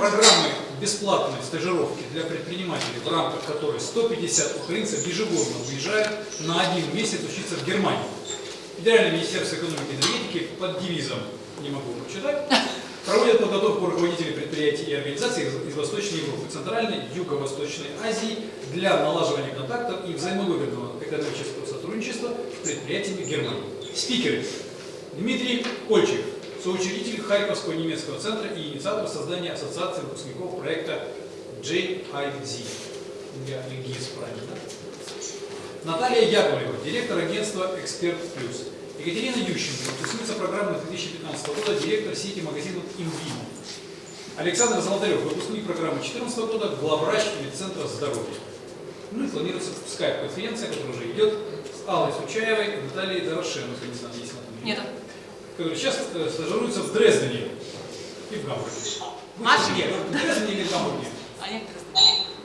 программы бесплатной стажировки для предпринимателей, в рамках которой 150 украинцев ежегодно уезжают на один месяц учиться в Германию. Федеральное министерство экономики и энергетики под девизом, не могу прочитать, проводит подготовку руководителей предприятий и организаций из, из Восточной Европы, Центральной, Юго-Восточной Азии для налаживания контактов и взаимовыгодного экономического сотрудничества с предприятиями Германии. Спикеры. Дмитрий Кольчик, соучредитель Харьковского немецкого центра и инициатор создания ассоциации выпускников проекта JIZ. Я ГИС, правильно? Наталья Яковлева, директор агентства «Эксперт Плюс». Екатерина Ющенко, выпускница программы 2015 года, директор сети магазинов «Инвино». Александр Золотарев, выпускник программы 2014 года, главврач Медцентра здоровья. Ну и планируется скайп-конференция, которая уже идет с Аллой Сучаевой и Натальей Дорошенко, не знаю, есть или Нет. Которые сейчас э, стажируются в Дрездене и в Гамбурге. А что, где? В Дрездене или в Гамбурге? А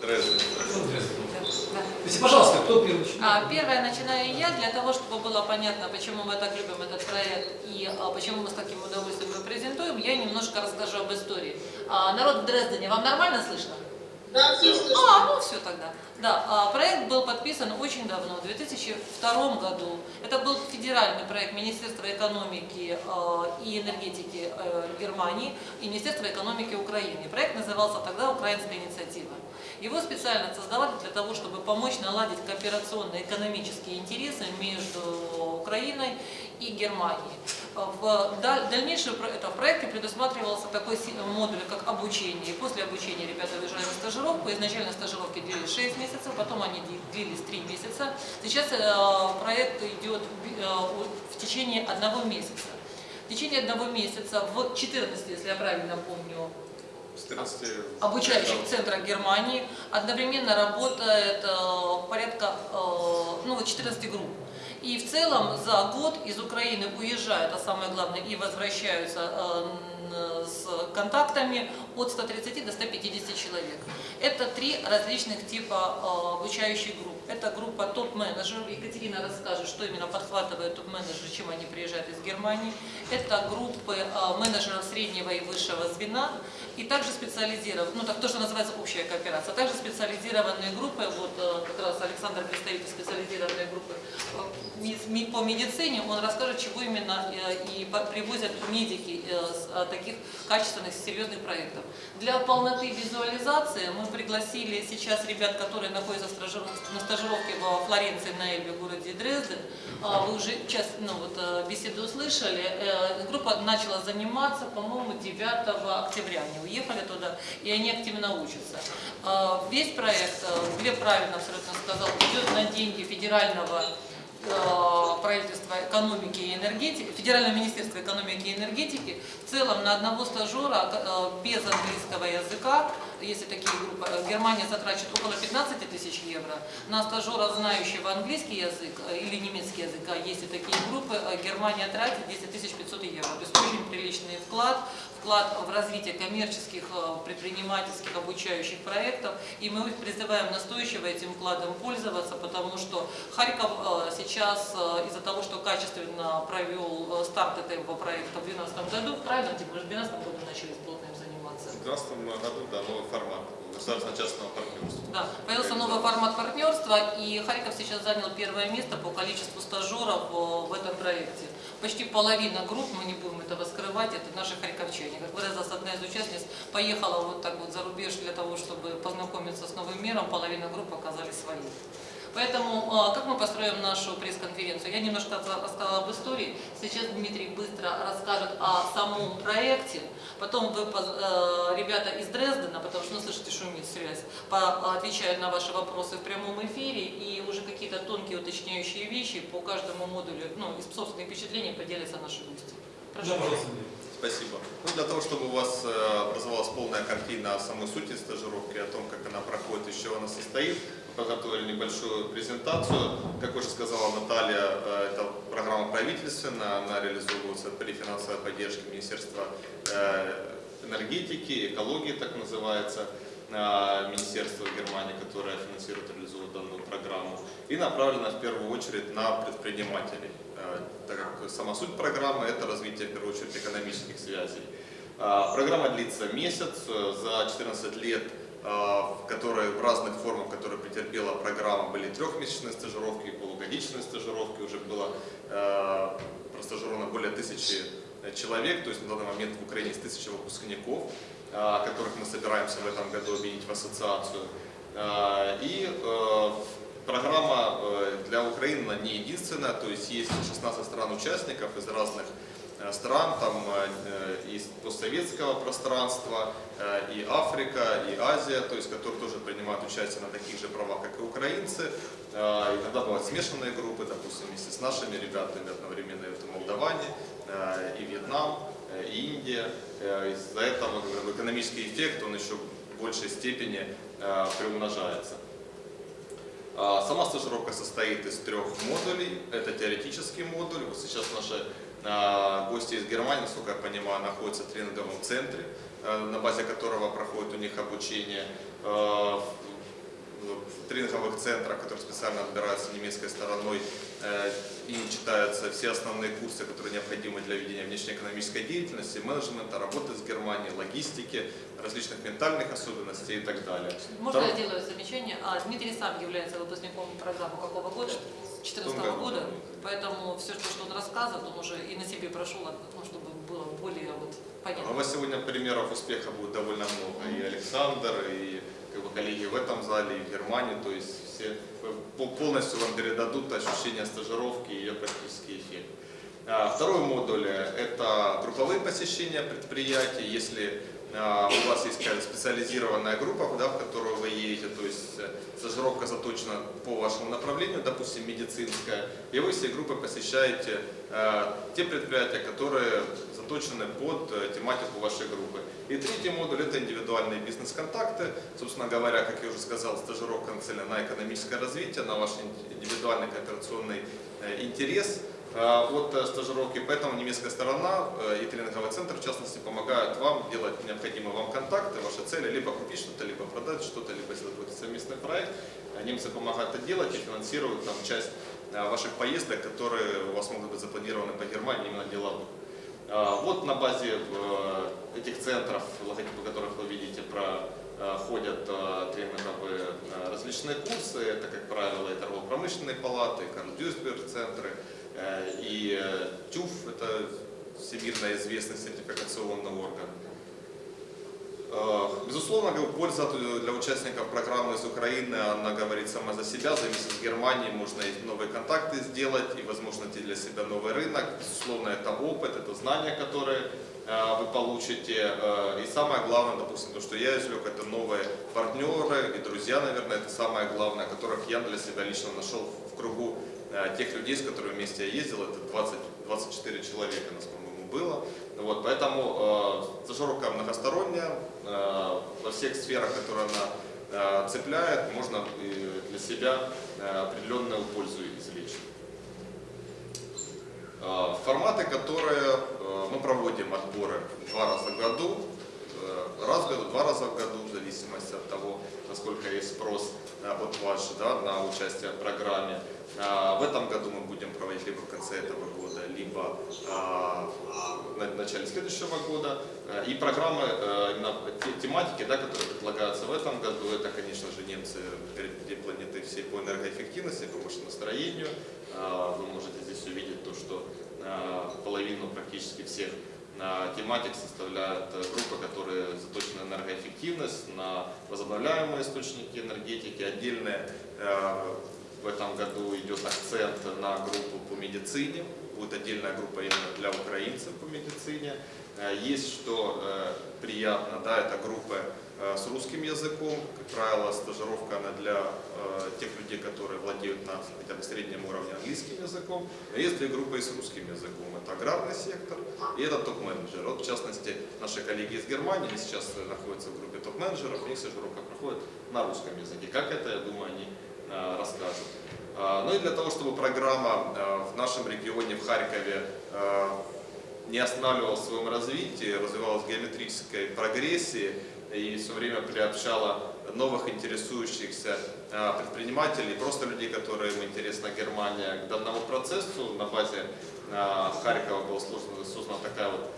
Дрезден. Ну, в Дрездене. Да. То есть, пожалуйста, кто первый начинает? А, первое начинаю я, для того, чтобы было понятно, почему мы так любим этот проект и а, почему мы с таким удовольствием его презентуем, я немножко расскажу об истории. А, народ в Дрездене, вам нормально слышно? Да, все слышно. А, ну все тогда. Да, а, проект был подписан очень давно, в 2002 году. Это был федеральный проект Министерства экономики а, и энергетики э, Германии и Министерства экономики Украины. Проект назывался тогда «Украинская инициатива». Его специально создавали для того, чтобы помочь наладить кооперационные экономические интересы между Украиной и Германией. В даль- дальнейшем это, в проекте предусматривался такой модуль, как обучение. И после обучения ребята уезжали на стажировку. Изначально стажировки длились 6 месяцев, потом они длились 3 месяца. Сейчас э, проект идет э, в течение одного месяца. В течение одного месяца, в 14, если я правильно помню, 14 обучающих центрах Германии. Одновременно работает э, порядка ну, вот 14 групп. И в целом за год из Украины уезжают, а самое главное, и возвращаются э, с контактами от 130 до 150 человек. Это три различных типа э, обучающих групп. Это группа топ-менеджеров. Екатерина расскажет, что именно подхватывают топ-менеджеры, чем они приезжают из Германии. Это группы э, менеджеров среднего и высшего звена. И также специализированные, ну так то, что называется общая кооперация, а также специализированные группы, вот э, как раз Александр представитель специализированной группы ми- по медицине, он расскажет, чего именно э, и привозят медики э, таких качественных, серьезных проектов. Для полноты визуализации мы пригласили сейчас ребят, которые находятся на стажировке во Флоренции, на Эльбе, городе Дрезден. А, Вы уже час, ну, вот, э, беседу услышали. Э, Группа начала заниматься, по-моему, 9 октября. Они уехали туда, и они активно учатся. А, Весь проект, э, Глеб правильно абсолютно сказал, идет на деньги федерального правительства экономики и энергетики, Федерального министерства экономики и энергетики, в целом на одного стажера э, без английского языка, если такие группы, э, Германия затрачивает около 15 тысяч евро, на стажера, знающего английский язык э, или немецкий язык, а если такие группы, э, Германия тратит 10 500 евро. То есть очень приличный вклад, вклад в развитие коммерческих, э, предпринимательских, обучающих проектов. И мы призываем настойчиво этим вкладом пользоваться, потому что Харьков э, сейчас э, из-за того, что качественно провел старт этого проекта в 2012 году, правильно, же в 2012 году начали плотно им заниматься. В 2012 году, да, новый формат государственно-частного партнерства. Да, появился новый формат партнерства, и Харьков сейчас занял первое место по количеству стажеров в этом проекте. Почти половина групп, мы не будем этого скрывать, это наши харьковчане. Как выразилась одна из участниц, поехала вот так вот за рубеж для того, чтобы познакомиться с новым миром, половина групп оказались свои. Поэтому, э, как мы построим нашу пресс-конференцию? Я немножко рассказала об истории. Сейчас Дмитрий быстро расскажет о самом проекте. Потом вы, э, ребята из Дрездена, потому что, ну, слышите, шумит связь, отвечают на ваши вопросы в прямом эфире и уже какие-то тонкие уточняющие вещи по каждому модулю, ну, из собственных впечатлений поделятся наши гости. Прошу. Да, пожалуйста, Андрей. Спасибо. Ну, для того, чтобы у вас э, образовалась полная картина о самой сути стажировки, о том, как она проходит, из чего она состоит, подготовили небольшую презентацию. Как уже сказала Наталья, э, это программа правительственная, она реализовывается при финансовой поддержке Министерства э, энергетики, экологии, так называется, э, Министерства Германии, которое финансирует, реализует данную программу, и направлена в первую очередь на предпринимателей, так как сама суть программы – это развитие, в первую очередь, экономических связей. Программа длится месяц, за 14 лет, в которые в разных формах, которые претерпела программа, были трехмесячные стажировки, полугодичные стажировки, уже было э, простажировано более тысячи человек, то есть на данный момент в Украине есть тысяча выпускников, а, которых мы собираемся в этом году объединить в ассоциацию. А, И э, программа э, для Украины не единственная, то есть есть 16 стран-участников из разных э, стран, там э, из постсоветского пространства, э, и Африка, и Азия, то есть которые тоже принимают участие на таких же правах, как и украинцы. Э, Иногда бывают смешанные группы, допустим, вместе с нашими ребятами одновременно это Молдаване, э, и Вьетнам, э, и Индия. Э, Из-за этого экономический эффект, он еще в большей степени э, приумножается. А, Сама стажировка состоит из трех модулей. Это теоретический модуль. Вот сейчас наши гости из Германии, насколько я понимаю, находятся в тренинговом центре, а, на базе которого проходит у них обучение а, в тренинговых центрах, которые специально отбираются немецкой стороной э, и читаются все основные курсы, которые необходимы для ведения внешнеэкономической деятельности, менеджмента, работы с Германией, логистики, различных ментальных особенностей и так далее. Можно Второй- я сделаю замечание? А Дмитрий сам является выпускником программы какого года? 2014 году. года. Поэтому все, что, он рассказывает, он уже и на себе прошел, ну, чтобы было более вот, У понятно. вас сегодня примеров успеха будет довольно много. И Александр, и как бы, коллеги в этом зале, и в Германии. То есть все по- полностью вам передадут ощущение стажировки и ее практический эффект. А, Второй модуль – это групповые посещения предприятий. Если а, у вас есть какая-то специализированная группа, да, в которую вы едете, то есть э, стажировка заточена по вашему направлению, допустим, медицинская, и вы всей группой посещаете э, те предприятия, которые заточены под э, тематику вашей группы. И третий модуль – это индивидуальные бизнес-контакты. Собственно говоря, как я уже сказал, стажировка нацелена на экономическое развитие, на ваш индивидуальный кооперационный э, интерес э, от э, стажировки. Поэтому немецкая сторона э, и тренинговый центр, в частности, помогают вам делать необходимые вам контакты, ваши цели, либо купить что-то, либо продать что-то, либо сделать какой-то совместный проект. Э, Немцы помогают это делать и финансируют там, часть э, ваших поездок, которые у вас могут быть запланированы по Германии именно деловых. А, Вот на базе этих центров, логотипы которых вы видите, проходят тренинговые различные курсы. Это, как правило, и торгово-промышленные палаты, и Карл Дюйсберг центры, э, и э, ТЮФ, это всемирно известный сертификационный орган. Э, Безусловно, польза для участников программы из Украины, она говорит сама за себя. За месяц в Германии можно и новые контакты сделать, и, возможно, для себя новый рынок. Безусловно, это опыт, это знания, которые э, вы получите. Э, И самое главное, допустим, то, что я извлек, это новые партнеры и друзья, наверное, это самое главное, которых я для себя лично нашел в кругу э, тех людей, с которыми вместе я ездил. Это 20, 24 человека, нас, по-моему, было. Вот, поэтому э, стажировка многосторонняя, э, во всех сферах, которые она э, цепляет, можно и для себя э, определенную пользу извлечь. Э, форматы, которые э, мы проводим отборы два раза в году, э, раз в году, два раза в году, в зависимости от того, насколько есть спрос э, от вас да, на участие в программе. Э, В этом году мы будем проводить либо в конце этого года, либо э, на начале следующего года. Э, И программы, э, именно те- тематики, да, которые предлагаются в этом году, это, конечно же, немцы впереди планеты всей по энергоэффективности, по машиностроению. Э, Вы можете здесь увидеть то, что половину практически всех тематик составляют э, группы, которые заточены на энергоэффективность, на возобновляемые источники энергетики. Отдельные в этом году идет акцент на группу по медицине. Будет отдельная группа именно для украинцев по медицине. Э, Есть что э, приятно, да, это группы э, с русским языком. Как правило, стажировка она для тех людей, которые владеют на хотя бы среднем уровне английским языком. Есть две группы и с русским языком. Это аграрный сектор и это топ-менеджер. Вот, в частности, наши коллеги из Германии сейчас находятся в группе топ-менеджеров, у них стажировка проходит на русском языке. Как это, я думаю, они расскажут. А, Ну и для того, чтобы программа э, в нашем регионе, в Харькове, э, не останавливалась в своем развитии, развивалась в геометрической прогрессии, и все время приобщала новых интересующихся предпринимателей, просто людей, которым интересна Германия, к данному процессу. На базе Харькова была создана, создана такая вот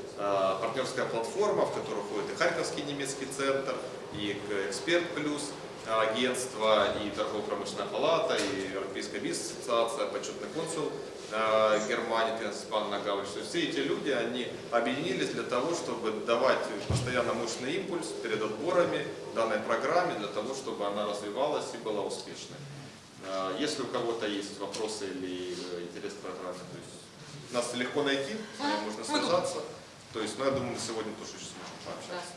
партнерская платформа, в которую входит и Харьковский немецкий центр, и Эксперт Плюс, а, агентство, и торгово-промышленная палата, и Европейская бизнес-ассоциация, почетный консул э, Германии. То есть все эти люди, они объединились для того, чтобы давать постоянно мощный импульс перед отборами данной программе, для того, чтобы она развивалась и была успешной. Э, Если у кого-то есть вопросы или э, интерес к программе, то есть нас легко найти, можно Мы связаться. То есть, ну, я думаю, сегодня тоже очень сможем Да. пообщаться.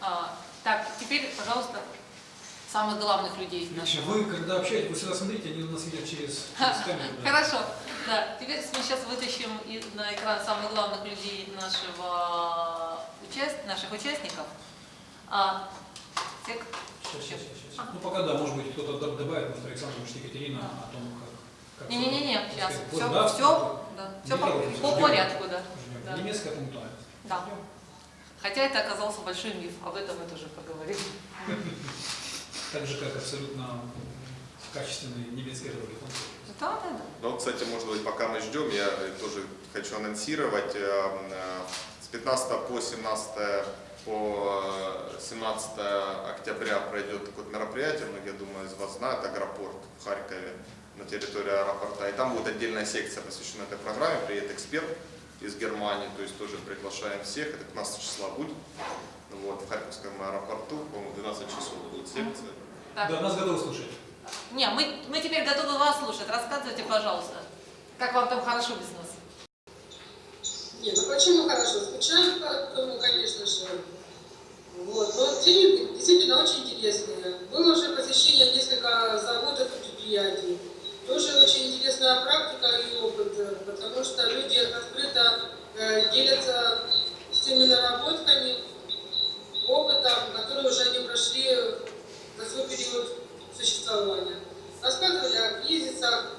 А, так, теперь, пожалуйста, самых главных людей нашего. вы, когда общаетесь, вы всегда смотрите, они нас видят через, через камеру. да. Хорошо. Да, теперь мы сейчас вытащим на экран самых главных людей нашего участ... наших участников. А, те, Сейчас, сейчас, сейчас. Ну, пока да, может быть, кто-то добавит, может, Александр, может, Екатерина о том, как... Не-не-не, сейчас. Все, да, все, да, все по, порядку, да. Да. Немецкая пунктуальность. Да. Хотя это оказался большой миф, об этом мы тоже поговорим. Так же, как абсолютно качественные немецкие дороги. Да, да, да. Ну, кстати, может быть, пока мы ждем, я э, тоже хочу анонсировать. э, э, С 15 по 17 по э, 17 октября пройдет такое мероприятие, многие, думаю, из вас знают, Агропорт в Харькове на территории аэропорта. И там будет отдельная секция, посвященная этой программе. Приедет эксперт из Германии, то есть тоже приглашаем всех. Это 15 числа будет. Вот, в Харьковском аэропорту, по-моему, 12 часов будет секция. Так. Да, нас готовы слушать. Не, мы, мы теперь готовы вас слушать. Рассказывайте, пожалуйста, как вам там хорошо без нас. Не, ну почему хорошо? Скучаем по тому, конечно же. Вот. Но тренинги действительно очень интересные. Было уже посещение несколько заводов и предприятий. Тоже очень интересная практика и опыт, потому что люди открыто э, делятся с теми наработками, опытом, который уже они прошли за свой период существования. Рассказывали о кризисах,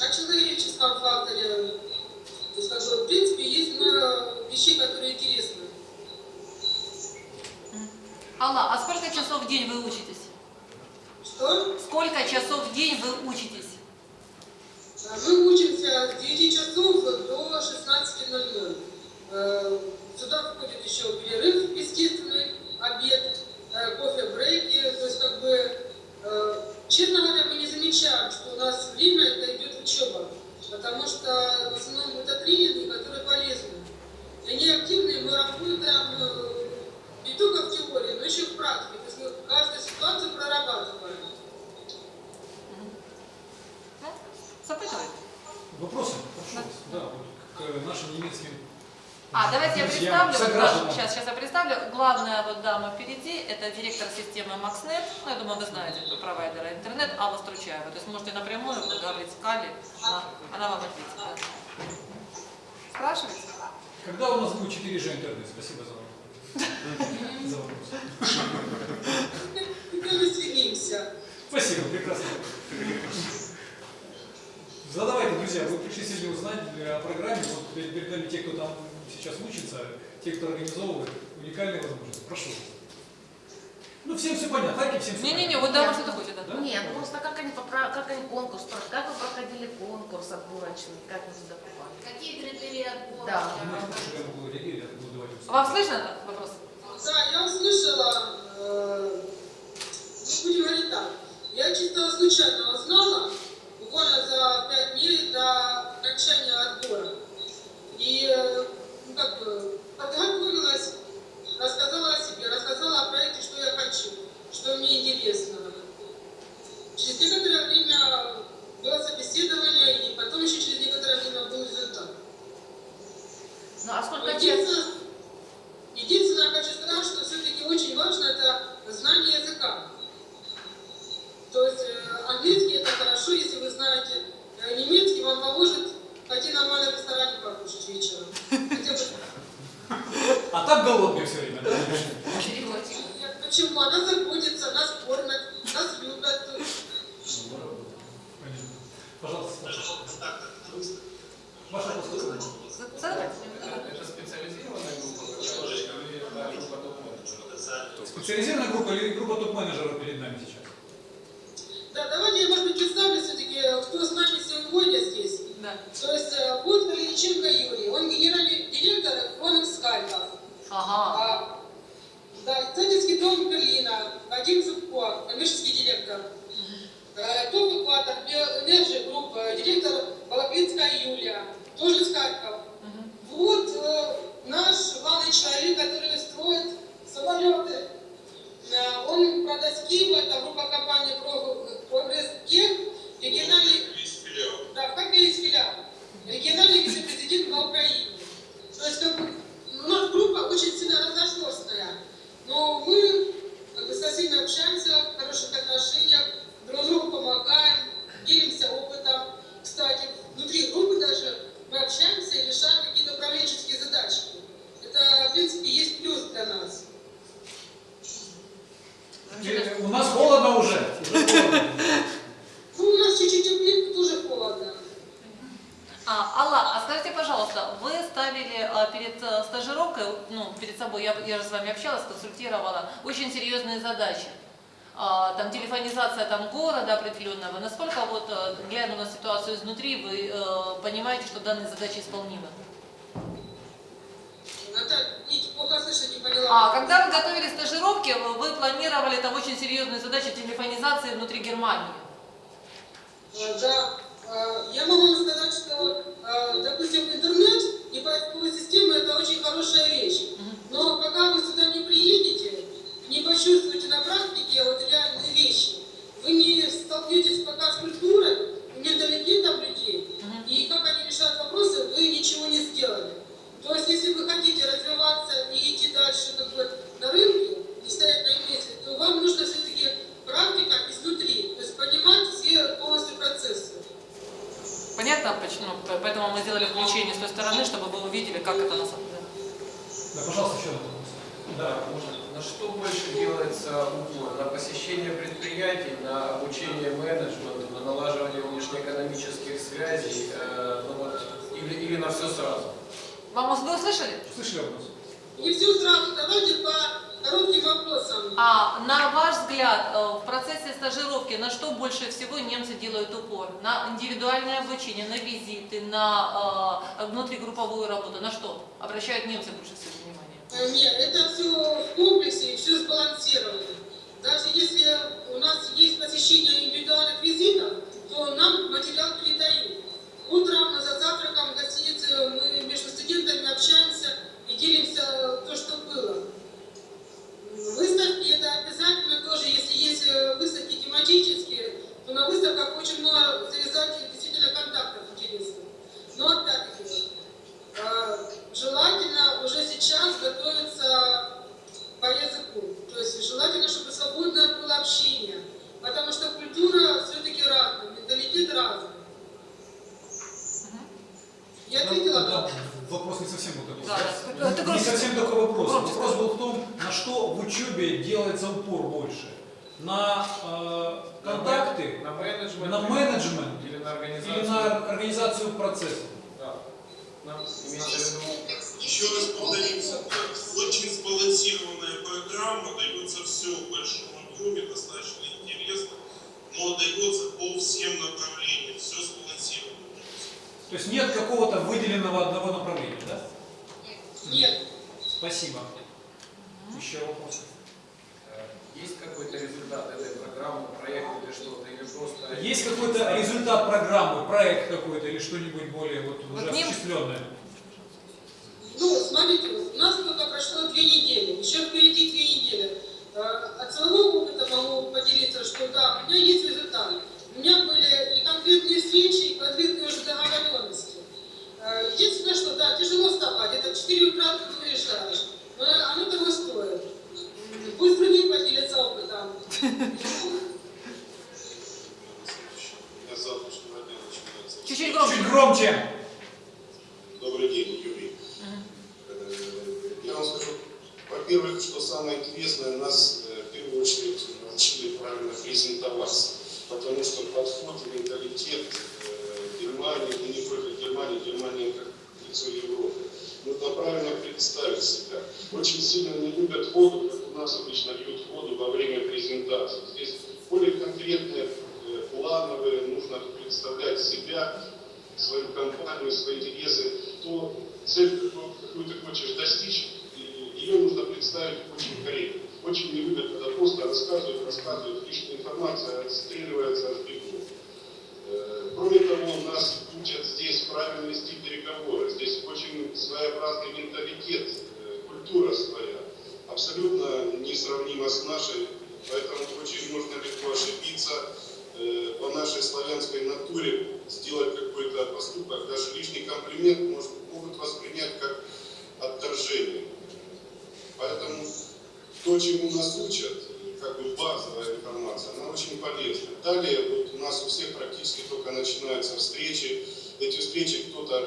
о человеческом факторе, то есть, как бы, в принципе, есть много вещей, которые интересны. Алла, а сколько часов в день вы учитесь? Что? Сколько часов в день вы учитесь? А Мы учимся с 9 часов до 16.00. Э, Сюда входит еще перерыв, естественный, обед, э, кофе-брейки. То есть, как бы, э, честно говоря, мы не замечаем, что у нас время это идет учеба. Потому что в основном это тренинги, которые полезны. Они активные, мы работаем не только в теории, но еще и в практике. То есть мы каждую ситуацию прорабатываем. Вопросы? Прошу. Да, вот к нашим немецким А, давайте я представлю. Вот сейчас, сейчас я представлю. Главная вот дама впереди, это директор системы MaxNet. Ну, я думаю, вы знаете этого провайдера интернет, Алла Стручаева. То есть можете напрямую говорить с Кали, она, она вам ответит. да. Спрашивайте. Когда у нас будет 4G интернет? Спасибо за вопрос. Мы стремимся. Спасибо, прекрасно. Задавайте, друзья, вы пришли сегодня узнать о программе. Вот перед нами те, кто там сейчас учится, те, кто организовывает уникальные возможности. Прошу. Ну, всем все понятно. Харьков всем все Не-не-не, понятно. вот дама что-то хочет. да? Да? Нет, просто как они, попра- как они конкурс, про- как вы проходили конкурс отборочный, как вы туда попали? Какие критерии отбора? Да. Ну, Вам слышно этот вопрос? Да, я услышала, э, ну, будем говорить так, я чисто случайно узнала, буквально за пять дней до окончания отбора. И, э, ну, как бы, подготовилась, рассказала о себе, рассказала о проекте, что я хочу, что мне интересно. Через некоторое время было собеседование, и потом еще через некоторое время был результат. Ну а сколько? Единственное, единственное, я хочу сказать, что все-таки очень важно это знание языка. То есть э, английский это хорошо, если вы знаете, э, немецкий вам поможет пойти нормально в ресторане покушать вечером. А так голодные все время, почему? Она заботится, нас кормят, нас любят. Пожалуйста, Ваша. Задавайте. Это специализированная группа? Специализированная группа или группа топ-менеджеров перед нами сейчас? Да, давайте я, может быть, представлю все-таки, кто с нами сегодня здесь. Да. То есть, э, вот Калиниченко Юрий, он генеральный директор Фонекс Харьков. Ага. А, да, Центрский дом Берлина, Вадим Зубко, коммерческий директор. Э, ТОП Экватор, Энерджи Групп, э, директор Балаклинская Юлия, тоже с Харьков. Вот э, наш главный человек, который строит самолеты. Э, он продаст Киева, это группа компании Про- Прогресс Тех, региональный да, в Харькове есть филиал. Региональный вице-президент на Украине. То есть как у нас группа очень сильно разношерстная. Но мы как бы, со всеми общаемся в хороших отношениях, друг другу помогаем, делимся опытом. Кстати, внутри группы даже мы общаемся и решаем какие-то управленческие задачи. Это, в принципе, есть плюс для нас. У нас холодно уже. Уже холодно. Ну, у нас чуть-чуть теплее, тоже холодно. А, Алла, а скажите, пожалуйста, вы ставили а, перед э, стажировкой, ну, перед собой, я, я же с вами общалась, консультировала, очень серьезные задачи. А, там телефонизация там города определенного. Насколько вот, э, глядя на ситуацию изнутри, вы э, понимаете, что данные задачи исполнимы? А когда вы готовили стажировки, вы планировали там очень серьезные задачи телефонизации внутри Германии. Э, Да, Э, я могу вам сказать, что, э, допустим, интернет и поисковая система – это очень хорошая вещь. Но пока вы сюда не приедете, не почувствуете на практике вот реальные вещи, вы не столкнетесь пока с культурой, менталитетом людей, и как они решают вопросы, вы ничего не сделали. То есть, если вы хотите развиваться и идти дальше как бы, на рынке, не стоять на месте, то вам нужно все-таки практика изнутри, то есть понимать все полностью процессы. Понятно, почему? Поэтому мы сделали включение с той стороны, чтобы вы увидели, как это на самом деле. Да, пожалуйста, еще один вопрос. Да, можно. На что больше делается упор? На посещение предприятий, на обучение менеджменту, на налаживание внешнеэкономических связей, э, ну вот, или, или на все сразу? Вам вы услышали? Слышали вопрос? Не все сразу, давайте по А на ваш взгляд, э, в процессе стажировки на что больше всего немцы делают упор? На индивидуальное обучение, на визиты, на э, внутригрупповую работу? На что обращают немцы больше всего внимания? Э, Нет, это все в комплексе все сбалансировано. Даже если у нас есть посещение индивидуальных визитов, то нам материал передают. Утром за завтраком в гостинице мы между студентами общаемся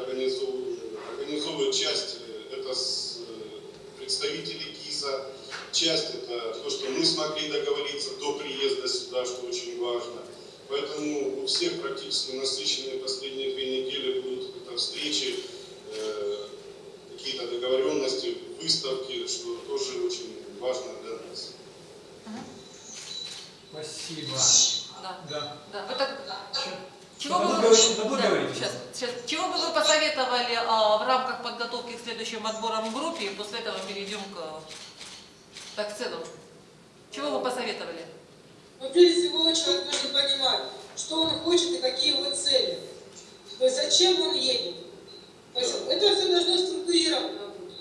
кто-то организовывает, организовывает часть, э, это с э, представители ГИЗа, часть это то, что мы смогли договориться до приезда сюда, что очень важно. Поэтому у всех практически насыщенные последние две недели будут это встречи, э, какие-то договоренности, выставки, что тоже очень важно для нас. Спасибо. Да. Да. Да. Вы так-? Чего бы вы да сейчас, сейчас. Чего бы вы посоветовали а, в рамках подготовки к следующим отборам в группе, и после этого перейдем к, так, в целом. Чего вы посоветовали? Но прежде всего человек должен понимать, что он хочет и какие его цели. То есть зачем он едет. То есть это все должно структурировано быть.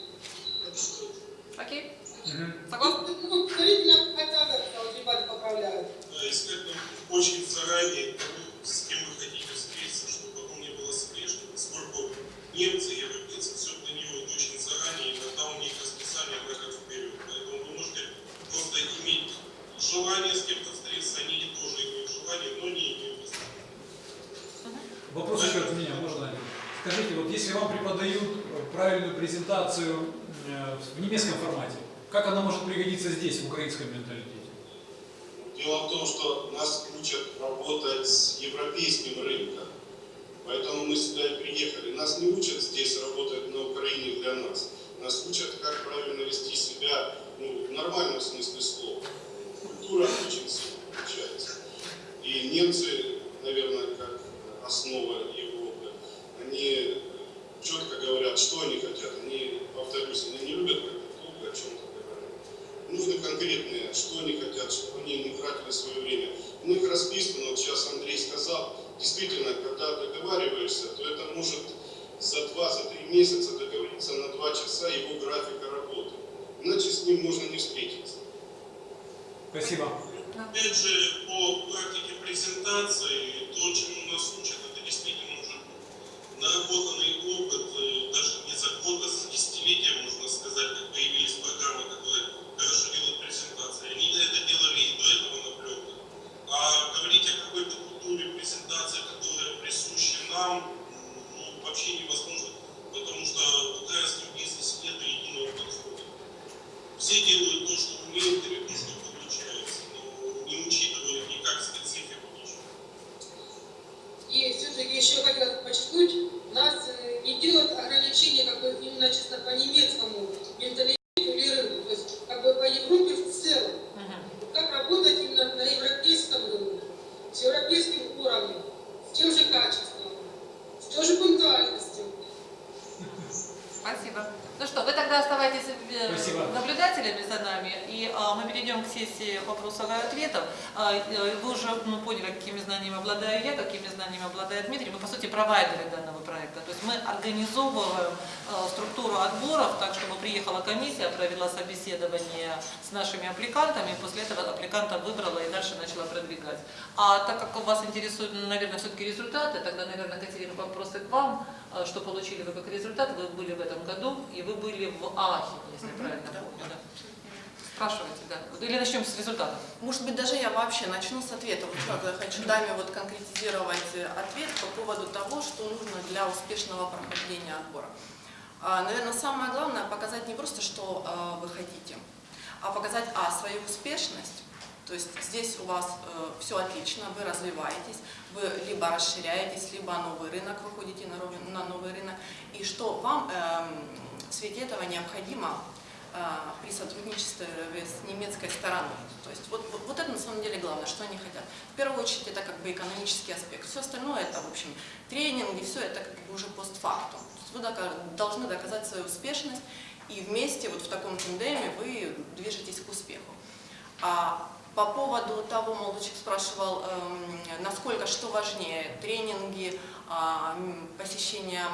Окей? Согласны? Ну, предварительно хотя бы, вот ребята поправляют. Да, искать нам очень заранее с кем вы хотите встретиться, чтобы потом не было слежки. Поскольку немцы, европейцы все планируют очень заранее, иногда у них расписание на вперед. Поэтому вы можете просто иметь желание с кем-то встретиться, они тоже имеют желание, но не имеют. Вопрос еще от меня, можно? Скажите, вот если вам преподают правильную презентацию э, в немецком формате, как она может пригодиться здесь, в украинском менталитете? Дело в том, что нас учат работать с европейским рынком. Поэтому мы сюда и приехали. Нас не учат здесь работать на Украине для нас. Нас учат, как правильно вести себя ну, в нормальном смысле слова. Культура очень сильно отличается. И немцы, наверное, как основа Европы, они четко говорят, что они хотят. Они, повторюсь, они не любят как-то долго о чем-то говорить. Нужны конкретные, что они хотят, чтобы они не тратили свое время. У них расписано, вот сейчас Андрей сказал, действительно, когда договариваешься, то это может за два, за три месяца договориться на два часа его графика работы. Иначе с ним можно не встретиться. Спасибо. Опять же, по практике презентации, то, чему нас учат, это действительно уже наработанный опыт, э, даже не за год, а за десятилетия, можно сказать, как появились программы, которые хорошо делают презентации. Они это делали и до этого на пленках. А говорить о какой-то культуре презентации, которая присуща нам, ну, вообще невозможно, потому что в украинском бизнесе нет единого подхода. Все делают то, что умеют или то, что получается, но не учитывают никак специфику ничего. И все-таки еще хотел подчеркнуть, нас э, не делают ограничения как бы именно чисто по немецкому менталитету или рынку, то есть как бы по Европе в целом. Мгм. Как работать именно на европейском рынке, с европейским уровнем, с тем же качеством, с той же пунктуальностью. Спасибо. Ну что, вы тогда оставайтесь э, Спасибо. наблюдателями за нами, и а, мы перейдем к сессии вопросов и ответов. А, э, вы уже ну, поняли, какими знаниями обладаю я, какими знаниями обладает Дмитрий. Мы, по сути, провайдеры данного проекта. То есть мы организовываем э, структуру отборов так, чтобы приехала комиссия, провела собеседование с нашими аппликантами, и после этого аппликанта выбрала и дальше начала продвигать. А так как вас интересуют, ну, наверное, все-таки результаты, тогда, наверное, Катерина, вопросы к вам. А Что получили вы как результат? Вы были в этом году, и вы были в Ахе, если правильно помню. Да. Спрашивайте, да. Или начнем с результатов. Может быть, даже я вообще начну с ответа. Вот как я хочу даме вот конкретизировать э, ответ по поводу того, что нужно для успешного прохождения отбора. А, Наверное, самое главное показать не просто, что а, вы хотите, а показать, а, свою успешность, то есть здесь у вас все отлично, вы развиваетесь, вы либо расширяетесь, либо новый рынок, выходите на, на новый рынок, и что вам эм, в свете этого необходимо при сотрудничестве с немецкой стороной. То есть вот, вот, это на самом деле главное, что они хотят. В первую очередь это как бы экономический аспект. Все остальное это, в общем, тренинги, все это как бы уже постфактум. Вы должны доказать свою успешность, и вместе вот в таком тандеме вы движетесь к успеху. А по поводу того, молодой человек спрашивал, эм, насколько, что важнее, тренинги, а, посещение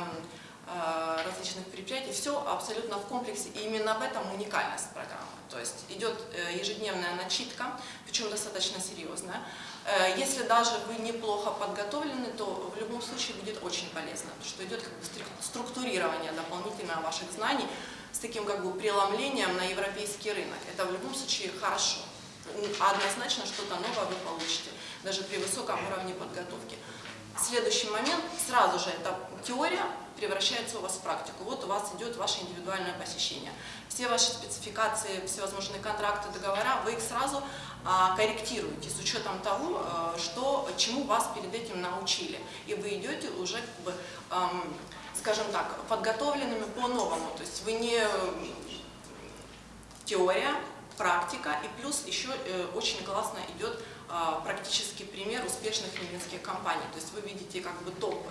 различных предприятий, все абсолютно в комплексе, и именно в этом уникальность программы. То есть идет э, ежедневная начитка, причем достаточно серьезная. Э, Если даже вы неплохо подготовлены, то в любом случае будет очень полезно, потому что идет как бы стру- структурирование дополнительно ваших знаний с таким как бы преломлением на европейский рынок. Это в любом случае хорошо. Однозначно что-то новое вы получите, даже при высоком уровне подготовки. Следующий момент, сразу же эта теория превращается у вас в практику. Вот у вас идет ваше индивидуальное посещение. Все ваши спецификации, всевозможные контракты, договора, вы их сразу а, корректируете с учетом того, а, что, чему вас перед этим научили. И вы идете уже, как бы, ам, скажем так, подготовленными по-новому. То есть вы не теория, практика, и плюс еще э, очень классно идет а, практический пример успешных немецких компаний. То есть вы видите как бы топы.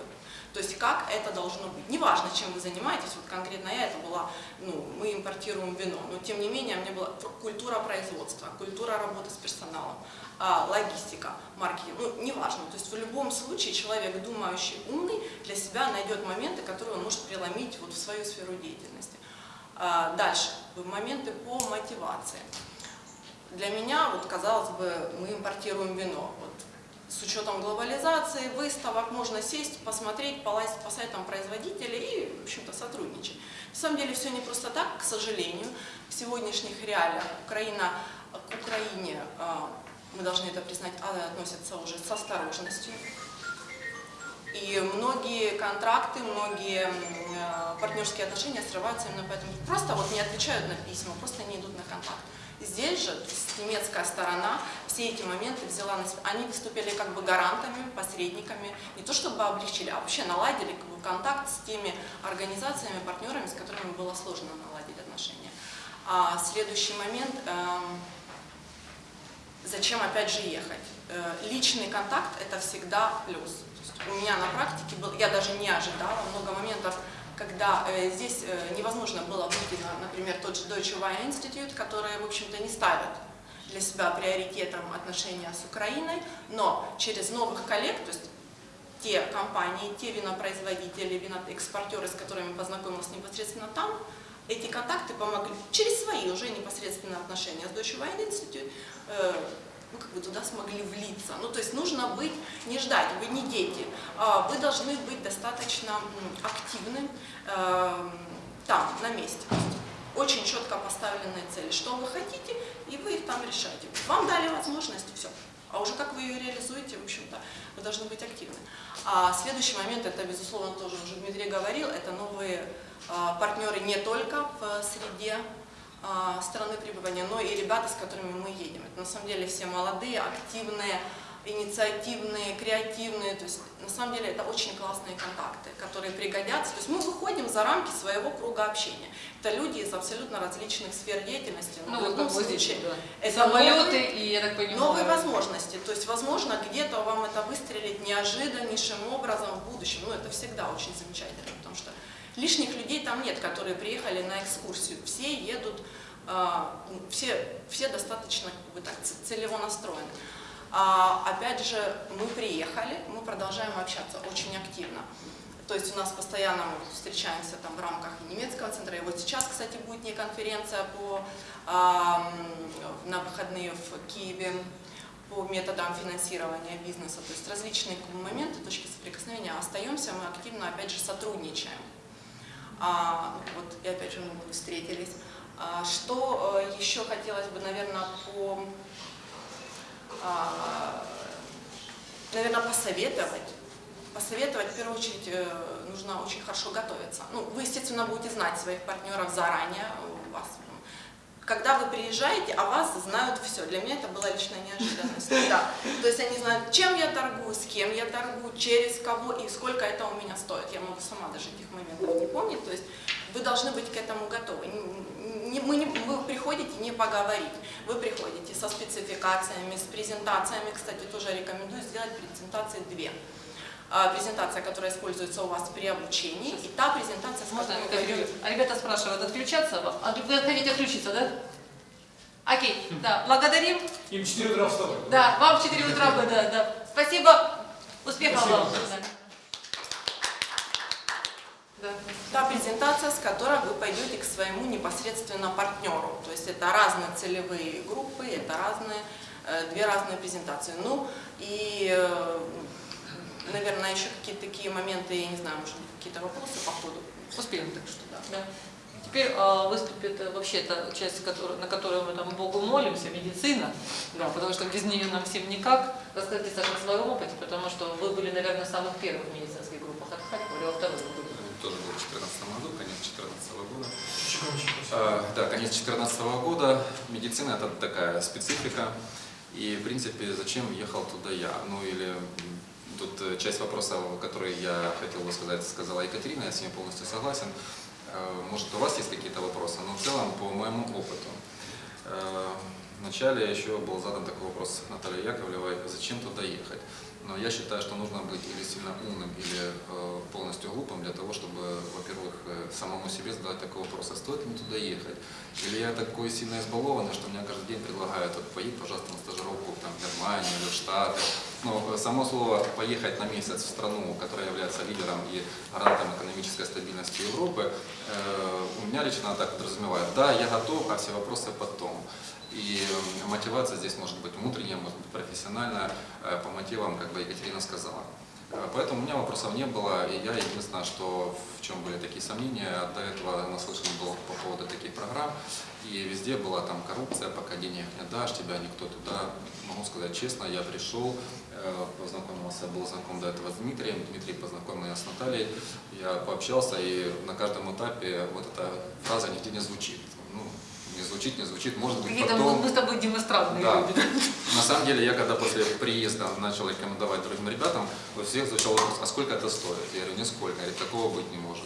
То есть как это должно быть. Неважно, чем вы занимаетесь, вот конкретно я, это была, ну, мы импортируем вино, но тем не менее мне была культура производства, культура работы с персоналом, а, логистика, маркетинг, ну, неважно. То есть в любом случае человек, думающий, умный, для себя найдет моменты, которые он может преломить вот в свою сферу деятельности. А, Дальше, моменты по мотивации. Для меня, вот казалось бы, мы импортируем вино. Вот, с учетом глобализации, выставок, можно сесть, посмотреть, полазить по сайтам производителей и, в общем-то, сотрудничать. На самом деле все не просто так, к сожалению. В сегодняшних реалиях Украина, к Украине, а, мы должны это признать, а, относится уже с осторожностью. И многие контракты, многие э, партнерские отношения срываются именно поэтому. Просто вот не отвечают на письма, просто не идут на контакт. Здесь же немецкая сторона все эти моменты взяла на себя. Они выступили как бы гарантами, посредниками, не то чтобы облегчили, а вообще наладили как бы, контакт с теми организациями, партнерами, с которыми было сложно наладить отношения. А следующий момент, эм, зачем опять же ехать? Э, Личный контакт это всегда плюс. У меня на практике был, я даже не ожидала много моментов, когда э, здесь э, невозможно было выйти на, например, тот же Deutsche Wine Institute, которые, в общем-то, не ставят для себя приоритетом отношения с Украиной, но через новых коллег, то есть те компании, те винопроизводители, виноэкспортеры, с которыми познакомилась непосредственно там, эти контакты помогли через свои уже непосредственные отношения с Deutsche Wine Institute, э, ну, как бы туда смогли влиться. Ну, то есть нужно быть, не ждать, вы не дети, а вы должны быть достаточно активны э, там, на месте. Очень четко поставленные цели, что вы хотите, и вы их там решаете. Вам дали возможность, все. А уже как вы ее реализуете, в общем-то, вы должны быть активны. А следующий момент, это, безусловно, тоже уже Дмитрий говорил, это новые а, партнеры не только в среде страны пребывания, но и ребята, с которыми мы едем. Это на самом деле все молодые, активные, инициативные, креативные. То есть на самом деле это очень классные контакты, которые пригодятся. То есть мы выходим за рамки своего круга общения. Это люди из абсолютно различных сфер деятельности. но Ну, в любом здесь, случае да. это Самолеты новые- и, я так понимаю... Новые возможности. То есть, возможно, где-то вам это выстрелит неожиданнейшим образом в будущем. Ну, это всегда очень замечательно, потому что лишних людей там нет, которые приехали на экскурсию. Все едут, а, все, все достаточно как бы, так, целево настроены. А, опять же, мы приехали, мы продолжаем общаться очень активно. То есть у нас постоянно мы встречаемся там в рамках немецкого центра. И вот сейчас, кстати, будет не конференция по, а, на выходные в Киеве по методам финансирования бизнеса. То есть различные моменты, точки соприкосновения. Остаемся, мы активно, опять же, сотрудничаем. А, вот, и опять же, мы встретились. А, что э, еще хотелось бы, наверное, по а, наверное, посоветовать. Посоветовать, в первую очередь, э, нужно очень хорошо готовиться. Ну, вы, естественно, будете знать своих партнеров заранее. У вас, когда вы приезжаете, о вас знают все. Для меня это была личная неожиданность. Да. То есть они знают, чем я торгую, с кем я торгую, через кого и сколько это у меня стоит. Я могу сама даже этих моментов не помнить. То есть вы должны быть к этому готовы. Мы не- вы приходите не поговорить, вы приходите со спецификациями, с презентациями. Кстати, тоже рекомендую сделать презентации две. А, Презентация, которая используется у вас при обучении, и та презентация, с Можно которой вы А ребята спрашивают, отключаться? А вы хотите отключиться, да? Окей, да, благодарим. Им 4 утра вставать. Да, вам в 4 утра, да, да. Спасибо, успехов Спасибо. вам. Да. та презентация, с которой вы пойдете к своему непосредственно партнеру. То есть это разные целевые группы, это разные, э, две разные презентации. Ну и, э, наверное, еще какие-то такие моменты, я не знаю, может быть, какие-то вопросы по ходу. Успеем, так что да. да. Теперь э, выступит вообще та часть, которую- на которую мы там Богу молимся, медицина, да, потому что без нее нам всем никак. Расскажите, Саша, о своем опыте, потому что вы были, наверное, в самых первых медицинских группах от Харькова или во второй группе? тоже был в 2014 году, конец 2014 года. А, Да, конец 2014 года. Медицина это такая специфика. И, в принципе, зачем ехал туда я? Ну или тут э, часть вопроса, который я хотел бы сказать, сказала Екатерина, я с ней полностью согласен. Э, Может, у вас есть какие-то вопросы, но в целом по моему опыту. Э, Вначале еще был задан такой вопрос Наталье Яковлевой, зачем туда ехать? Но я считаю, что нужно быть или сильно умным, или полностью глупым для того, чтобы, во-первых, самому себе задать такой вопрос, а стоит ли туда ехать? Или я такой сильно избалованный, что мне каждый день предлагают, вот, поедь, пожалуйста, на стажировку там, в Германию или в Штаты. Но э, само слово «поехать на месяц в страну, которая является лидером и гарантом экономической стабильности Европы», э, у меня лично так подразумевает, да, я готов, а все вопросы потом. И э, мотивация здесь может быть внутренняя, может быть профессиональная, по мотивам, как бы Екатерина сказала. Поэтому у меня вопросов не было, и я единственное, что в чем были такие сомнения, до этого наслышан был по поводу таких программ, и везде была там коррупция, пока денег не дашь, тебя никто туда, могу сказать честно, я пришел, познакомился, был знаком до этого с Дмитрием, Дмитрий познакомил меня с Натальей, я пообщался, и на каждом этапе вот эта фраза нигде не звучит. Ну, не звучит, не звучит, может быть потом... мы с тобой демонстранные Да. люди. На самом деле, я когда после приезда начал рекомендовать другим ребятам, у всех звучал вопрос, а сколько это стоит? Я говорю, нисколько, говорит, такого быть не может.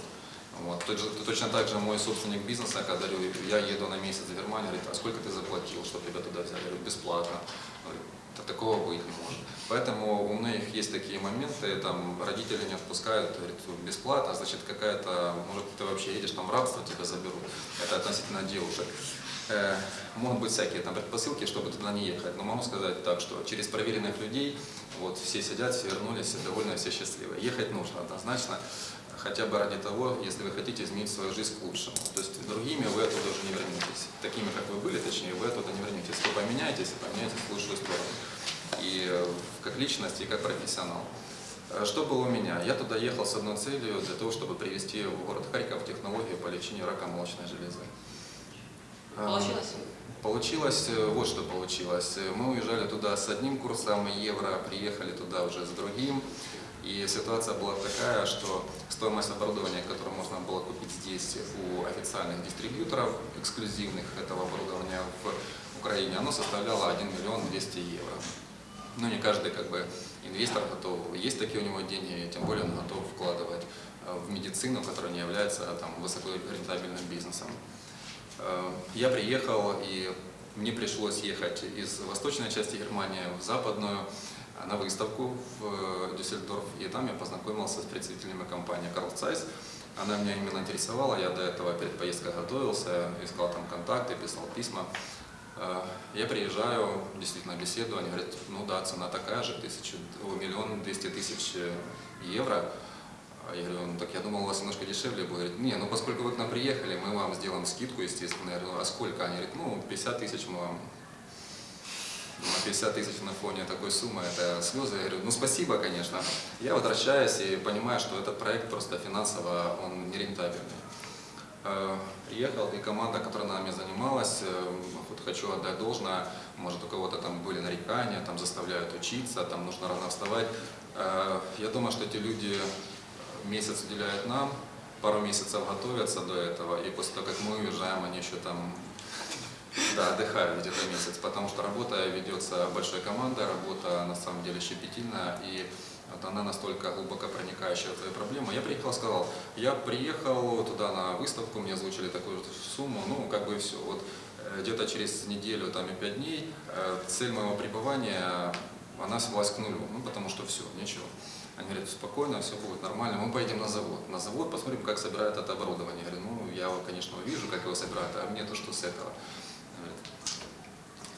Вот. Точно так же мой собственник бизнеса, когда говорю, я еду на месяц в Германию, говорит, а сколько ты заплатил, чтобы тебя туда взяли? Я говорю, бесплатно. Говорю, «Да такого быть не может. Поэтому у многих есть такие моменты, там родители не отпускают, говорят, бесплатно, значит какая-то, может ты вообще едешь там рабство, тебя заберут. Это относительно девушек. Э, могут быть всякие там предпосылки, чтобы туда не ехать. Но могу сказать так, что через проверенных людей, вот все сидят, все вернулись, все довольны, все счастливы. Ехать нужно однозначно, хотя бы ради того, если вы хотите изменить свою жизнь к лучшему. То есть другими вы оттуда уже не вернетесь. Такими, как вы были, точнее, вы оттуда не вернетесь. Вы поменяетесь и поменяетесь в лучшую сторону. И э, как личность, и как профессионал. Э, Что было у меня? Я туда ехал с одной целью, для того, чтобы привести в город Харьков технологию по лечению рака молочной железы. Э, Получилось? Получилось, вот что получилось. Мы уезжали туда с одним курсом евро, приехали туда уже с другим. И ситуация была такая, что стоимость оборудования, которое можно было купить здесь у официальных дистрибьюторов эксклюзивных этого оборудования в Украине, оно составляло 1 миллион 200 евро. Ну, не каждый как бы инвестор готов, есть такие у него деньги, тем более он готов вкладывать э, в медицину, которая не является там, высокорентабельным бизнесом. Э, Я приехал, и мне пришлось ехать из восточной части Германии в западную э, на выставку в Дюссельдорф, и там я познакомился с представителями компании Carl Zeiss. Она меня именно интересовала, я до этого перед поездкой готовился, искал там контакты, писал письма. Э, Я приезжаю, действительно беседую, они говорят, ну да, цена такая же, тысячу, миллион двести тысяч э, евро. А Я говорю, ну так я думал, у вас немножко дешевле будет. Говорит, не, ну поскольку вы к нам приехали, мы вам сделаем скидку, естественно. Я говорю, а сколько? Они говорят, ну 50 тысяч мы вам. Думаю, 50 тысяч на фоне такой суммы, это слезы. Я говорю, ну спасибо, конечно. Я возвращаюсь и понимаю, что этот проект просто финансово, он нерентабельный. Э, Приехал, и команда, которая нами занималась, э, вот хочу отдать должное, может у кого-то там были нарекания, там заставляют учиться, там нужно рано вставать. Э, Я думаю, что эти люди месяц уделяют нам, пару месяцев готовятся до этого, и после того, как мы уезжаем, они еще там да, отдыхают где-то месяц, потому что работа ведется большой командой, работа на самом деле щепетильная, и Вот она настолько глубоко проникающая в твою проблему. Я приехал, сказал, я приехал туда на выставку, мне озвучили такую сумму, ну, как бы все. Вот э, где-то через неделю, там и пять дней, э, цель моего пребывания, она свелась к нулю, ну, потому что все, ничего. Они говорят, спокойно, все будет нормально, мы поедем на завод. На завод посмотрим, как собирают это оборудование. Я говорю, ну, я, конечно, увижу, как его собирают, а мне то, что с этого.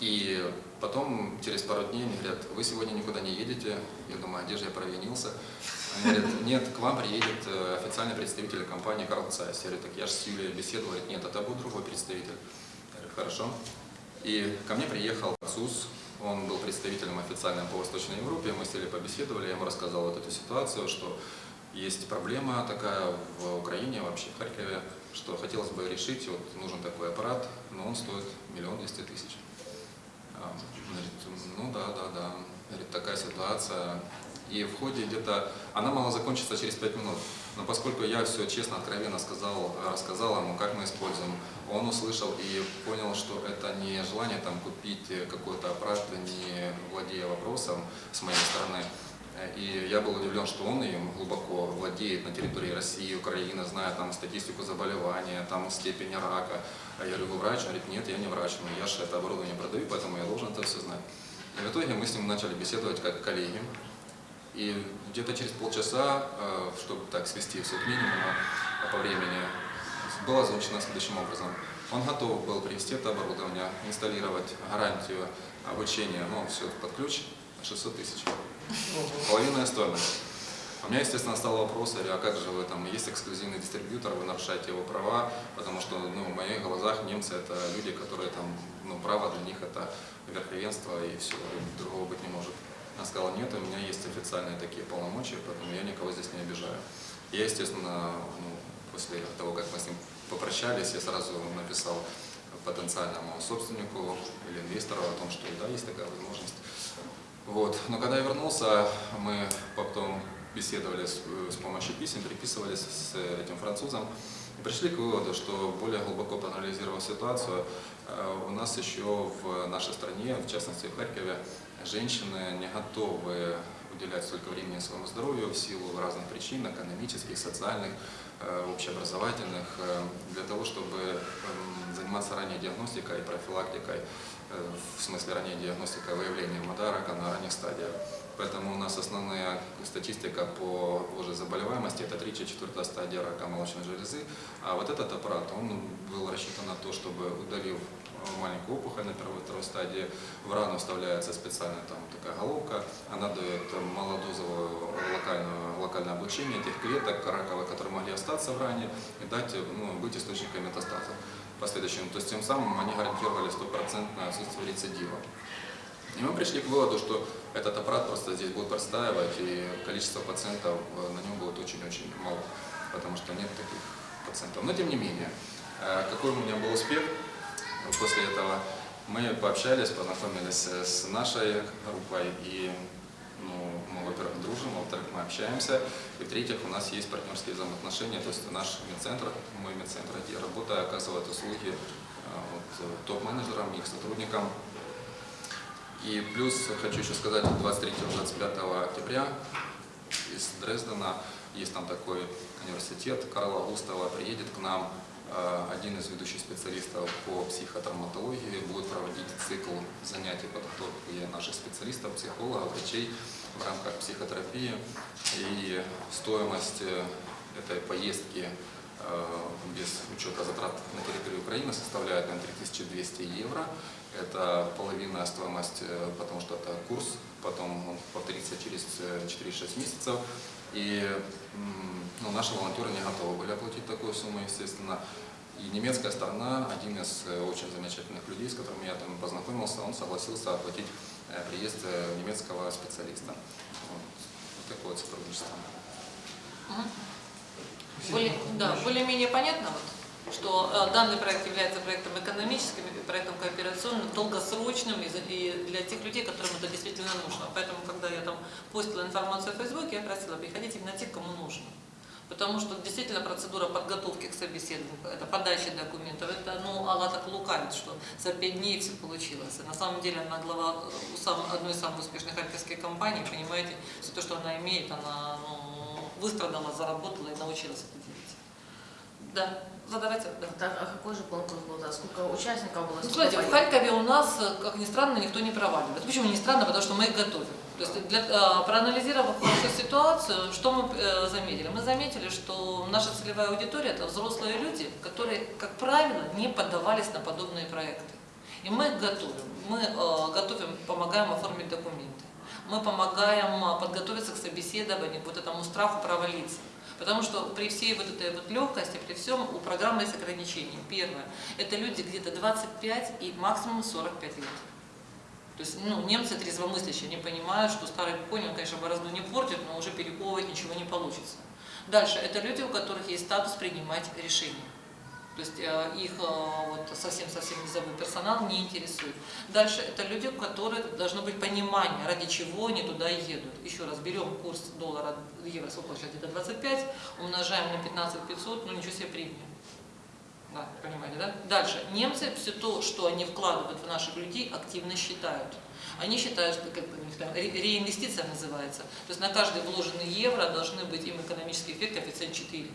И потом, через пару дней, они говорят, вы сегодня никуда не едете. Я думаю, а где же я провинился? Они говорят, нет, к вам приедет э, официальный представитель компании Карл Цайс. Я говорю, так я же с Юлией беседовал. Говорит, нет, это будет другой представитель. Я говорю, хорошо. И ко мне приехал СУС, он был представителем официальным по Восточной Европе, мы сели побеседовали, я ему рассказал вот эту ситуацию, что есть проблема такая в Украине, вообще в Харькове, что хотелось бы решить, вот нужен такой аппарат, но он стоит миллион двести тысяч. Говорит, ну да, да, да, говорит, такая ситуация. И в ходе где-то, она могла закончиться через пять минут, но поскольку я все честно, откровенно сказал, рассказал ему, как мы используем, он услышал и понял, что это не желание там купить какой-то аппарат, не владея вопросом с моей стороны. И я был удивлен, что он им глубоко владеет на территории России, Украины, зная там статистику заболевания, там степень рака. А я говорю, врач? Он говорит, нет, я не врач, но я же это оборудование продаю, поэтому я должен это все знать. И в итоге мы с ним начали беседовать как коллеги. И где-то через полчаса, э, чтобы так свести все к минимуму по времени, было озвучено следующим образом. Он готов был привести это оборудование, инсталлировать гарантию обучения, ну, все под ключ, 600 тысяч. Половинная стоимость. У меня, естественно, стал вопрос, а как же вы там, есть эксклюзивный дистрибьютор, вы нарушаете его права, потому что ну, в моих глазах немцы это люди, которые там, ну, право для них это верховенство и все, другого быть не может. Она сказала, нет, у меня есть официальные такие полномочия, поэтому я никого здесь не обижаю. Я, естественно, ну, после того, как мы с ним попрощались, я сразу написал потенциальному собственнику или инвестору о том, что да, есть такая возможность. Вот. Но когда я вернулся, мы потом беседовали с, с помощью писем, переписывались с этим французом и пришли к выводу, что более глубоко проанализировав ситуацию, э, у нас еще в нашей стране, в частности в Харькове, женщины не готовы уделять столько времени своему здоровью в силу разных причин, экономических, социальных, э, общеобразовательных, э, для того, чтобы эм, заниматься ранней диагностикой и профилактикой, э, в смысле ранней диагностикой выявления рака на ранних стадиях. Поэтому у нас основная статистика по уже заболеваемости это 3-4 стадия рака молочной железы. А вот этот аппарат, он был рассчитан на то, чтобы удалив маленькую опухоль на первой стадии, в рану вставляется специальная там такая головка, она дает малодозовое локальное, локальное облучение этих клеток раковых, которые могли остаться в ране и дать, ну, быть источником метастаза последующим. То есть тем самым они гарантировали стопроцентное отсутствие рецидива. И мы пришли к выводу, что этот аппарат просто здесь будет простаивать, и количество пациентов э, на нем будет очень-очень мало, потому что нет таких пациентов. Но тем не менее, э, какой у меня был успех после этого? Мы пообщались, познакомились с нашей группой, и ну, мы, во-первых, дружим, во-вторых, мы общаемся, и в-третьих, у нас есть партнерские взаимоотношения, то есть наш медцентр, мой медцентр, где работаю, оказывает услуги э, вот, топ-менеджерам, их сотрудникам, и плюс хочу еще сказать, 23-25 октября из Дрездена, есть там такой университет, Карла Густава приедет к нам, э, один из ведущих специалистов по психотравматологии будет проводить цикл занятий подготовки наших специалистов, психологов, врачей в рамках психотерапии. И стоимость э, этой поездки э, без учета затрат на территории Украины составляет на 3200 евро. Это половина стоимости, э, потому что это курс, потом он повторится через 4-6 э, месяцев. И ну, наши волонтеры не готовы были оплатить такую сумму, естественно. И немецкая сторона, один из очень замечательных людей, с которыми я там познакомился, он согласился оплатить приезд немецкого специалиста. Вот, вот такое вот сотрудничество. Более, да, более-менее понятно, вот, что э, данный проект является проектом экономическим, проектом кооперационным, долгосрочным и, для тех людей, которым это действительно нужно. Поэтому, когда я там постила информацию в Фейсбуке, я просила приходить именно тех, кому нужно. Потому что действительно процедура подготовки к собеседованию, это подача документов, это, ну, она так лукавит, что за пять дней все получилось. И на самом деле она глава э, сам- одной из самых успешных харьковских компаний, понимаете, все то, что она имеет, она ну, выстрадала, заработала и научилась это делать. Да, задавайте. Да. Так, а какой же конкурс был? Да? Сколько участников было? Ну, смотрите, в? Харькове у нас, как ни странно, никто не проваливает. Почему не странно? Потому что мы их готовим. То есть, для, э, проанализировав всю ситуацию, что мы э, заметили? Мы заметили, что наша целевая аудитория – это взрослые люди, которые, как правило, не поддавались на подобные проекты. И мы их готовим. Мы э, готовим, помогаем оформить документы. Мы помогаем подготовиться к собеседованию, к вот этому страху провалиться. Потому что при всей вот этой вот легкости, при всем у программы есть ограничения. Первое – это люди где-то 25 и максимум 45 лет. То есть ну, немцы трезвомыслящие, они понимают, что старый конь, он, конечно, борозду не портит, но уже перековывать ничего не получится. Дальше, это люди, у которых есть статус принимать решения. То есть э, их э, вот совсем-совсем низовой персонал не интересует. Дальше это люди, у которых должно быть понимание, ради чего они туда едут. Еще раз, берем курс доллара, евро, сколько сейчас где-то 25, умножаем на 15 500, ну ничего себе премия. Да, понимаете, да? Дальше. Немцы все то, что они вкладывают в наших людей, активно считают. Они считают, что как бы, там ре- реинвестиция называется. То есть на каждый вложенный евро должны быть им экономический эффект коэффициент 4.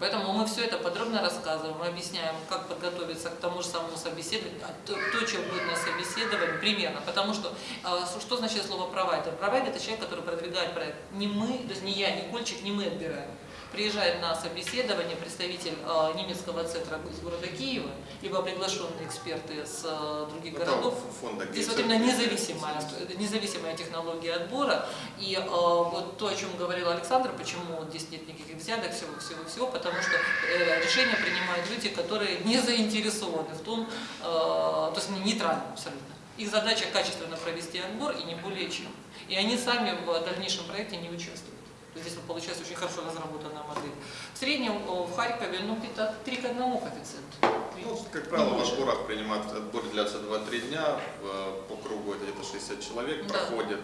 Поэтому мы все это подробно рассказываем, мы объясняем, как подготовиться к тому же самому собеседованию, а то, то, чем будет на собеседовании, примерно. Потому что, а, что- что значит слово провайдер? Провайдер – это человек, который продвигает проект. Не мы, то есть не я, не Кольчик, не мы отбираем. Приезжает на собеседование представитель а, немецкого центра из города Киева, либо приглашенные эксперты с а, других Ну, городов. фонда Здесь вот именно независимая, независимая технология отбора. И э, вот то, о чем говорил Александр, почему здесь нет никаких взяток, всего, всего, всего, потому что э, решения принимают люди, которые не заинтересованы в том, э, то есть они нейтральны абсолютно. Их задача качественно провести отбор и не более чем. И они сами в дальнейшем проекте не участвуют. То есть Здесь получается очень хорошо разработанная модель. В среднем э, в Харькове ну, где-то 3 к 1 коэффициент. Ну, как правило, в отборах принимают, отбор длятся 2-3 дня, по кругу это где-то 60 человек Да. проходит.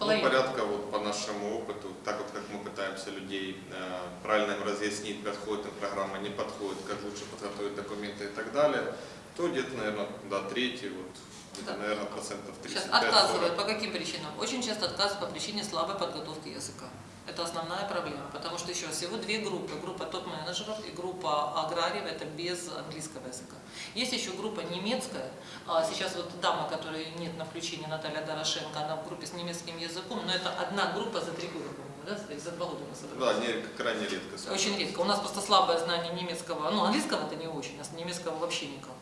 Ну, порядка вот по нашему опыту, так вот как мы пытаемся людей э, правильно им разъяснить, подходит им программа, не подходит, как лучше подготовить документы и так далее, то где-то, наверное, до трети, вот, Да. наверное, процентов 35 Сейчас отказывают. По каким причинам? Очень часто отказывают по причине слабой подготовки языка. Это основная проблема, потому что еще всего две группы. Группа топ-менеджеров и группа аграриев, это без английского языка. Есть еще группа немецкая. А Сейчас вот дама, которой нет на включении, Наталья Дорошенко, она в группе с немецким языком, но это одна группа за три года, по-моему, да, за два года мы собрались. Да, не, крайне редко. Очень редко. У нас просто слабое знание немецкого, ну, английского-то не очень, а с немецкого вообще никак.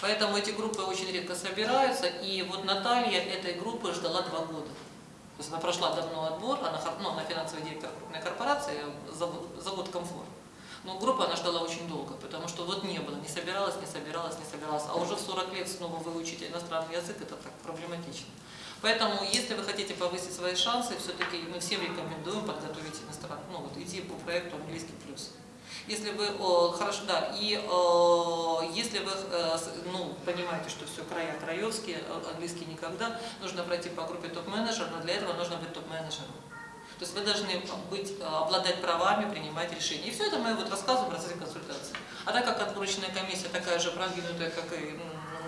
Поэтому эти группы очень редко собираются, и вот Наталья этой группы ждала два года. Есть она прошла давно отбор, она, ну, она финансовый директор крупной корпорации, завод, завод «Комфорт». Но группу она ждала очень долго, потому что вот не было, не собиралась, не собиралась, не собиралась. А уже в 40 лет снова выучить иностранный язык, это так проблематично. Поэтому, если вы хотите повысить свои шансы, все-таки мы всем рекомендуем подготовить иностранный, ну вот идти по проекту английский плюс. Если вы, о, хорошо, да, и о, если вы, э, ну, понимаете, что все края краевские, э, английский никогда, нужно пройти по группе топ-менеджер, но для этого нужно быть топ-менеджером. То есть вы должны быть, э, обладать правами, принимать решения. И все это мы вот рассказываем в процессе консультации. А так как отборочная комиссия такая же продвинутая, как и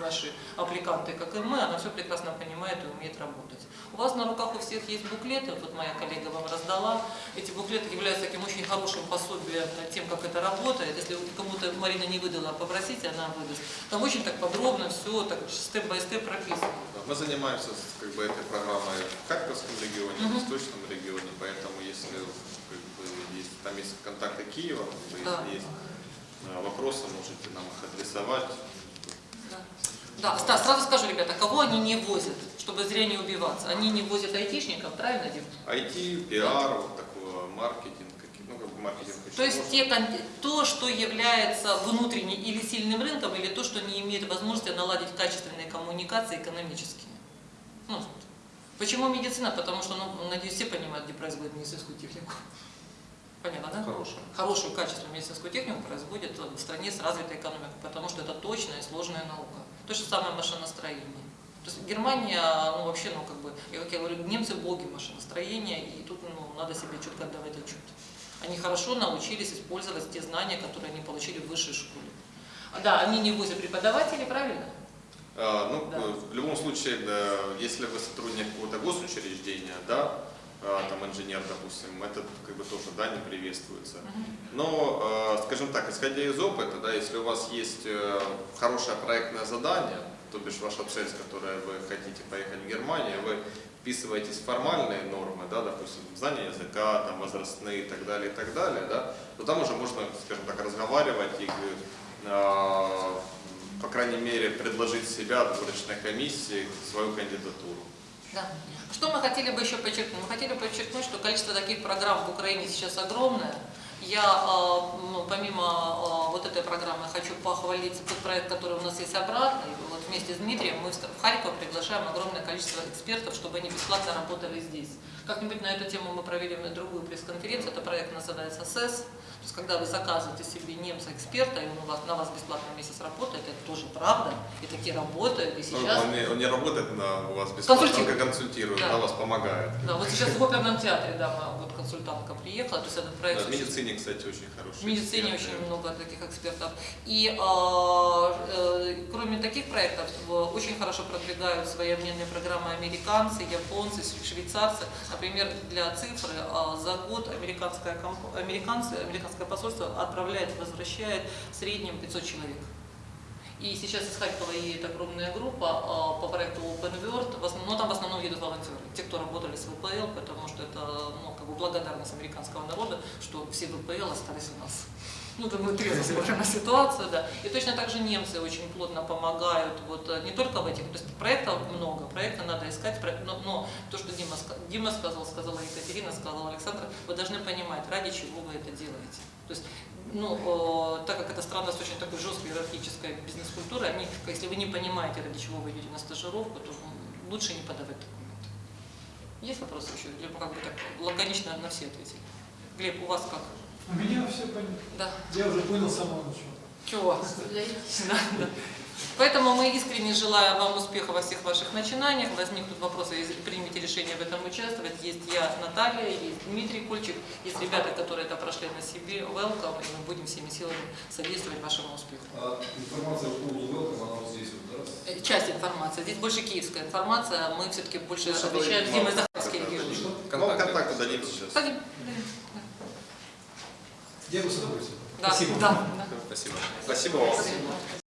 наши аппликанты, как и мы, она все прекрасно понимает и умеет работать. У вас на руках у всех есть буклеты, вот моя коллега вам раздала. Эти буклеты являются таким очень хорошим пособием над тем, как это работает. Если кому-то Марина не выдала, попросите, она выдаст. Там очень так подробно все, так степ-бай-степ прописано. Мы занимаемся как бы, этой программой в Харьковском регионе, в Мгм. Восточном регионе, поэтому если как бы, есть, там есть контакты Киева, Да. если есть э, вопросы, можете нам их адресовать. Да. Да, ста- сразу скажу, ребята, кого они не возят, чтобы зря не убиваться. Они не возят айтишников, правильно, Дим? IT, пиар, вот такой маркетинг, ну как бы маркетинг То есть те, кон- то, что является внутренним или сильным рынком, или то, что не имеет возможности наладить качественные коммуникации экономические. Ну, почему медицина? Потому что, ну, надеюсь, все понимают, где производят медицинскую технику. Понятно, да? Хорошая. Хорошую, качественную медицинскую технику производят в стране с развитой экономикой, потому что это точная и сложная наука. То же самое машиностроение. То есть Германия, ну вообще, ну как бы, и, как я говорю, немцы боги машиностроения, и тут ну, надо себе четко отдавать отчет. Они хорошо научились использовать те знания, которые они получили в высшей школе. А, Да, они не в ВУЗе преподаватели, правильно? А, Ну, Да. э, в любом случае, да, если вы сотрудник какого-то госучреждения, да, там инженер, допустим, это как бы тоже, да, не приветствуется. Но, э, скажем так, исходя из опыта, да, если у вас есть э, хорошее проектное задание, то бишь ваша цель, с которой вы хотите поехать в Германию, вы вписываетесь в формальные нормы, да, допустим, знание языка, там, возрастные и так далее, и так далее, да, то там уже можно, скажем так, разговаривать и, э, по крайней мере, предложить себя в выборочной комиссии, свою кандидатуру. Да. Что мы хотели бы еще подчеркнуть? Мы хотели подчеркнуть, что количество таких программ в Украине сейчас огромное. Я, э, ну, помимо э, вот этой программы, хочу похвалить тот проект, который у нас есть обратный. Вот вместе с Дмитрием мы в Харьков приглашаем огромное количество экспертов, чтобы они бесплатно работали здесь. Как-нибудь на эту тему мы провели другую пресс-конференцию. Это проект называется СЭС. То есть, когда вы заказываете себе немца-эксперта, и он у вас, на вас бесплатно месяц работает, это тоже правда. И такие работают. И сейчас... Он, не, он не работает на, у вас бесплатно, он Консультирует. как консультирует, Да. да, вас помогает. Да, вот сейчас в оперном театре, да, вот консультантка приехала, то есть этот проект... Да, в медицине, кстати, очень хороший. В медицине эксперты. очень много таких экспертов. И э, э, кроме таких проектов, очень хорошо продвигают свои обменные программы американцы, японцы, швейцарцы. Например, для цифры э, за год американская, комп- американцы, американское посольство отправляет, возвращает в среднем 500 человек. И сейчас из Харькова едет огромная группа э, по проекту Open World, в но там в основном едут волонтеры, те, кто работали с ВПЛ, потому что это ну, как бы благодарность американского народа, что все ВПЛ остались у нас. Ну, это мы трезво смотрим на ситуацию, да. И точно так же немцы очень плотно помогают, вот э, не только в этих, то есть проектов много, проекты надо искать, но, но то, что Дима, Дима сказал, сказала Екатерина, сказала Александр, вы должны понимать, ради чего вы это делаете. То есть ну, э, так как эта страна с очень такой жесткой иерархической бизнес-культурой, они, если вы не понимаете, ради чего вы идете на стажировку, то лучше не подавать документы. Есть вопросы еще? Мы как бы так лаконично на все ответили? Глеб, у вас как? У меня все понятно. Да. Я уже понял с самого начала. Чего? Да, да. Поэтому мы искренне желаем вам успеха во всех ваших начинаниях. Возникнут вопросы, если примете решение в этом участвовать. Есть я, Наталья, есть Дмитрий Кульчик, есть ребята, которые это прошли на себе. Welcome, и мы будем всеми силами содействовать вашему успеху. А информация по поводу welcome, она вот здесь вот, да? Э, Часть информации. Здесь больше киевская информация. Мы все-таки больше Лучше отвечаем вам Захарский контакты дадим сейчас. Дадим. Я бы с удовольствием. Да, Спасибо. да, да. Спасибо. Спасибо вам.